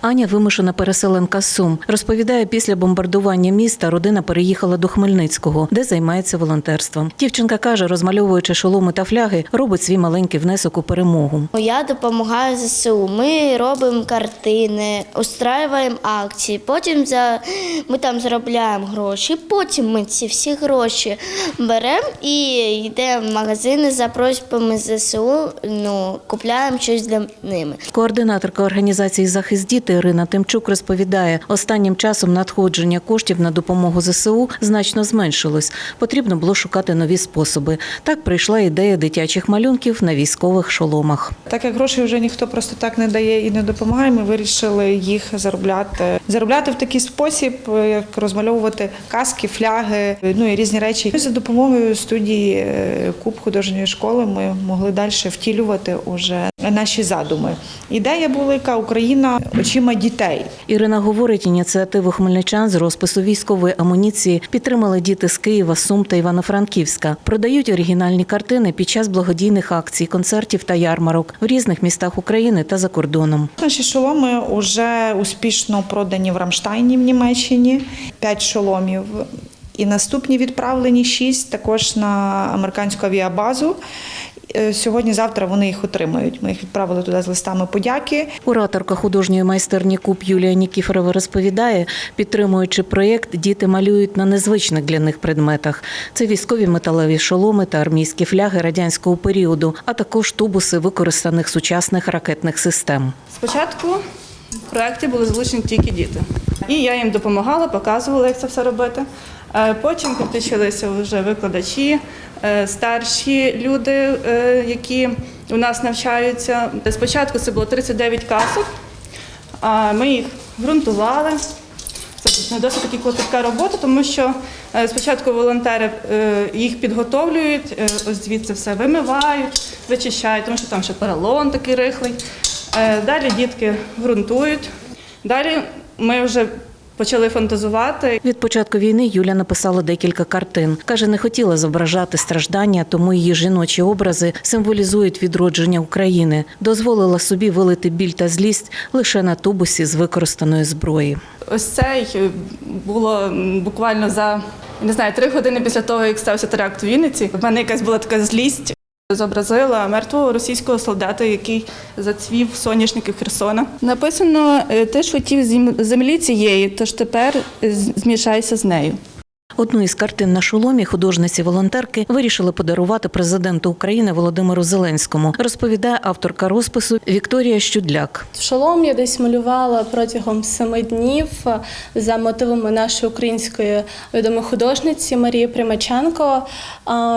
Аня вимушена переселенка з Сум. Розповідає, після бомбардування міста родина переїхала до Хмельницького, де займається волонтерством. Дівчинка каже, розмальовуючи шоломи та фляги, робить свій маленький внесок у перемогу. Я допомагаю ЗСУ. Ми робимо картини, устраюємо акції. Потім за ми там заробляємо гроші. Потім ми ці всі гроші беремо і йдемо в магазини за просьбами ЗСУ. Ну купляємо щось для ними. Координаторка організації Захист діти Ірина Тимчук розповідає, останнім часом надходження коштів на допомогу ЗСУ значно зменшилось. Потрібно було шукати нові способи. Так прийшла ідея дитячих малюнків на військових шоломах. Так як грошей вже ніхто просто так не дає і не допомагає, ми вирішили їх заробляти. Заробляти в такий спосіб, як розмальовувати каски, фляги, ну і різні речі. За допомогою студії е, Куб художньої школи ми могли далі втілювати уже наші задуми. Ідея була яка Україна очима дітей. Ірина говорить, ініціативу хмельничан з розпису військової амуніції підтримали діти з Києва, Сум та Івано-Франківська. Продають оригінальні картини під час благодійних акцій, концертів та ярмарок в різних містах України та за кордоном. Наші шоломи вже успішно продані в Рамштайні в Німеччині. П'ять шоломів. І наступні відправлені шість також на американську авіабазу. Е, Сьогодні-завтра вони їх отримають. Ми їх відправили туди з листами подяки. Кураторка художньої майстерні Куб Юлія Нікіфорова розповідає, підтримуючи проєкт, діти малюють на незвичних для них предметах. Це військові металеві шоломи та армійські фляги радянського періоду, а також тубуси використаних сучасних ракетних систем. Спочатку в проєкті були залучені тільки діти. І я їм допомагала, показувала, як це все робити. Е, Потім підключилися вже викладачі, е, старші люди, е, які у нас навчаються. Спочатку це було 39 касок, ми їх ґрунтували. Це досить таки клопітка робота, тому що спочатку волонтери їх підготовлюють, ось звідси все вимивають, вичищають, тому що там ще поролон такий рихлий. Далі дітки ґрунтують. Далі ми вже почали фантазувати. Від початку війни Юля написала декілька картин. Каже, не хотіла зображати страждання, тому її жіночі образи символізують відродження України. Дозволила собі вилити біль та злість лише на тубусі з використаної зброї. Ось цей е, було буквально за не знаю три години після того, як стався теракт у Вінниці. В мене якась була така злість. Зобразила мертвого російського солдата, який зацвів соняшники Херсона. Написано: ти ж хотів землі цієї, тож тепер змішайся з нею. Одну із картин на шоломі художниці-волонтерки вирішили подарувати президенту України Володимиру Зеленському. Розповідає авторка розпису Вікторія Щудляк. Шолом я десь малювала протягом семи днів за мотивами нашої української відомої художниці Марії Примаченко.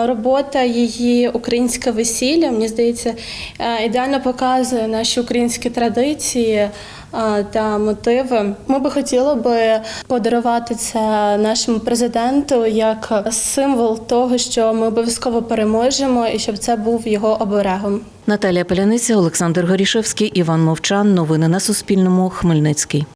Робота її українське весілля, мені здається, е, ідеально показує наші українські традиції. Та мотиви ми би хотіли би подарувати це нашому президенту як символ того, що ми обов'язково переможемо, і щоб це був його оберегом. Наталія Поляниця, Олександр Горішевський, Іван Мовчан. Новини на Суспільному. Хмельницький.